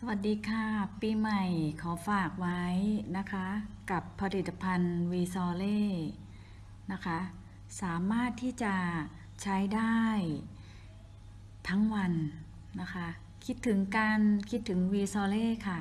สวัสดีค่ะ ปีใหม่ขอฝากไว้นะคะ กับผลิตภัณฑ์วีซอเล่นะคะ สามารถที่จะใช้ได้ทั้งวันนะคะ คิดถึงการคิดถึงวีซอเล่ค่ะ